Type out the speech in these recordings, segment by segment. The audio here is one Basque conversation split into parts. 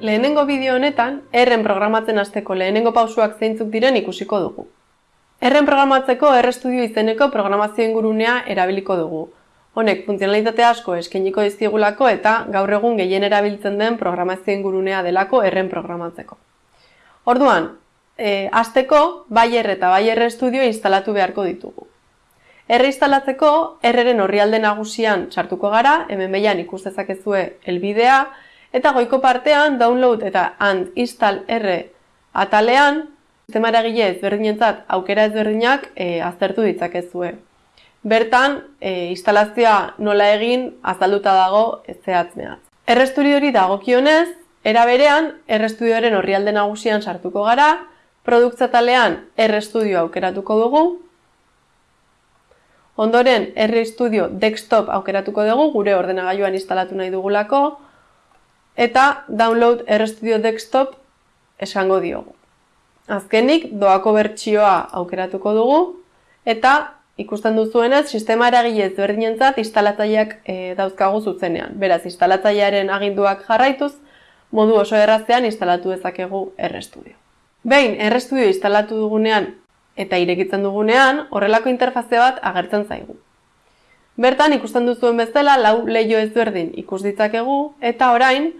Lehenengo bideo honetan, erren programatzen hasteko lehenengo pausuak zeintzuk diren ikusiko dugu. Erren programatzeko R-Studio izeneko programazio ingurunea erabiliko dugu. Honek funtzionalitate asko eskainiko dizkigulako eta gaur egun gehien erabiltzen den programazio ingurunea delako erren programatzeko. Orduan, e, hasteko Bayer eta Bayer Studio instalatu beharko ditugu. R instalatzeko Rren orrialde nagusian sartuko gara, hemen behian ikus dezakezue elbidea, Eta goiko partean download eta and install R atalean sistema eragile ezberdinentzat aukera ezberdinak e, aztertu ditzakezue. Bertan, e, instalazioa nola egin azalduta dago zehatz mehatz. R-Studiori dagokionez, era berean R-Studioren orrialde nagusian sartuko gara, produktza talean R-Studio aukeratuko dugu, ondoren R-Studio Desktop aukeratuko dugu, gure ordenagailuan instalatu nahi dugulako, eta download RStudio Desktop esango diogu. Azkenik, doako bertsioa aukeratuko dugu, eta ikusten duzuenez, sistema eragile ezberdinentzat instalatzaileak e, dauzkagu zuzenean. Beraz, instalatzailearen aginduak jarraituz, modu oso errazean instalatu dezakegu RStudio. Behin, RStudio instalatu dugunean eta irekitzen dugunean, horrelako interfaze bat agertzen zaigu. Bertan ikusten duzuen bezala lau leio ezberdin ikus ditzakegu eta orain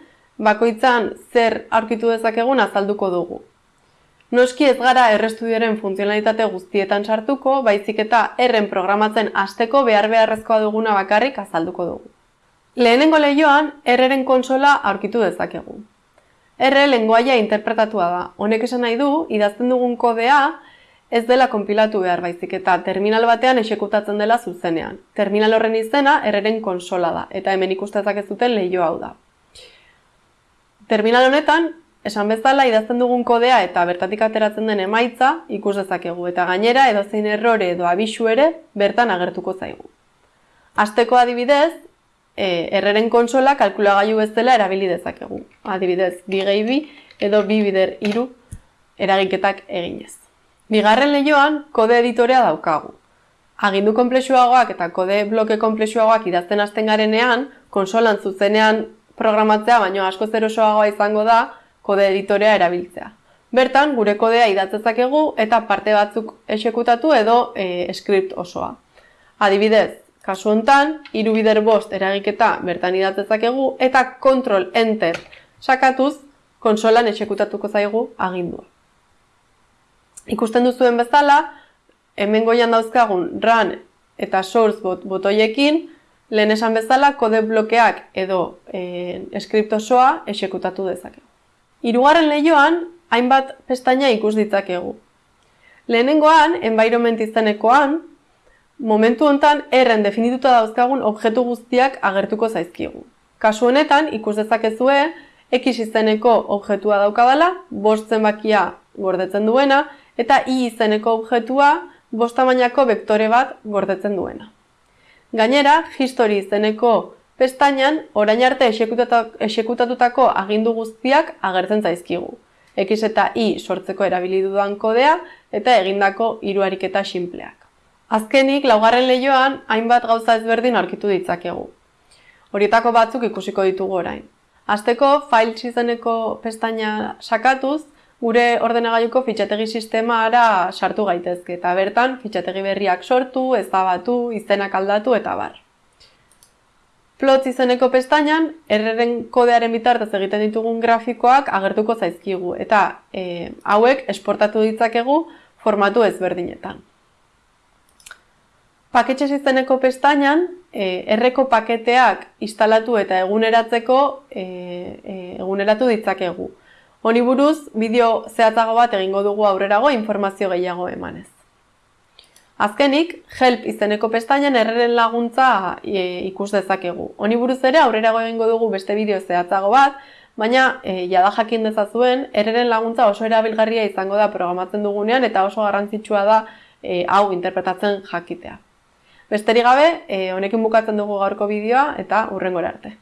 bakoitzan zer aurkitu dezakegun azalduko dugu. Noski ez gara errestudioaren funtzionalitate guztietan sartuko, baizik eta erren programatzen hasteko behar beharrezkoa duguna bakarrik azalduko dugu. Lehenengo lehioan, erreren konsola aurkitu dezakegu. Erre lenguaia interpretatua da. Honek esan nahi du, idazten dugun kodea, ez dela konpilatu behar baizik eta terminal batean esekutatzen dela zuzenean. Terminal horren izena erreren konsola da, eta hemen ikustezak ez duten lehio hau da. Terminal honetan, esan bezala idazten dugun kodea eta bertatik ateratzen den emaitza ikus dezakegu eta gainera edozein errore edo abisu ere bertan agertuko zaigu. Asteko adibidez, e, erreren konsola kalkulagailu bezala erabili dezakegu. Adibidez, bi gehi bi edo bi bider iru eragiketak eginez. Bigarren lehioan, kode editorea daukagu. Agindu konplexuagoak eta kode bloke konplexuagoak idazten hasten garenean, konsolan zuzenean programatzea baino asko zerosoagoa izango da kode editorea erabiltzea. Bertan, gure kodea idatzezakegu eta parte batzuk esekutatu edo e, script osoa. Adibidez, kasu hontan, hiru bider bost eragiketa bertan idatzezakegu eta control enter sakatuz konsolan esekutatuko zaigu agindua. Ikusten duzuen bezala, hemen goian dauzkagun run eta source bot botoiekin, lehen esan bezala kode blokeak edo e, skript osoa esekutatu dezakegu. Hirugarren lehioan, hainbat pestaina ikus ditzakegu. Lehenengoan, environment izenekoan, momentu hontan erren definituta dauzkagun objektu guztiak agertuko zaizkigu. Kasu honetan, ikus dezakezue, X izeneko objektua daukadala, bost zenbakia gordetzen duena, eta i izeneko objektua bostamainako vektore bat gordetzen duena. Gainera, history izeneko pestainan orain arte esekutatutako agindu guztiak agertzen zaizkigu. X eta i sortzeko erabili dudan kodea eta egindako hiru ariketa sinpleak. Azkenik, laugarren lehioan, hainbat gauza ezberdin aurkitu ditzakegu. Horietako batzuk ikusiko ditugu orain. Azteko, files izeneko pestaina sakatuz, gure ordenagailuko fitxategi sistema ara sartu gaitezke eta bertan fitxategi berriak sortu, ezabatu, izenak aldatu eta bar. Plot izeneko pestainan, erreren kodearen bitartez egiten ditugun grafikoak agertuko zaizkigu eta e, hauek esportatu ditzakegu formatu ezberdinetan. Paketxe izeneko pestainan, e, erreko paketeak instalatu eta eguneratzeko e, e, eguneratu ditzakegu. Honi buruz, bideo zehatzago bat egingo dugu aurrerago informazio gehiago emanez. Azkenik, help izeneko pestainan erreren laguntza e, ikus dezakegu. Honi buruz ere aurrerago egingo dugu beste bideo zehatzago bat, baina e, jada jakin dezazuen, erreren laguntza oso erabilgarria izango da programatzen dugunean eta oso garrantzitsua da e, hau interpretatzen jakitea. Besterik gabe, e, honekin bukatzen dugu gaurko bideoa eta urrengora arte.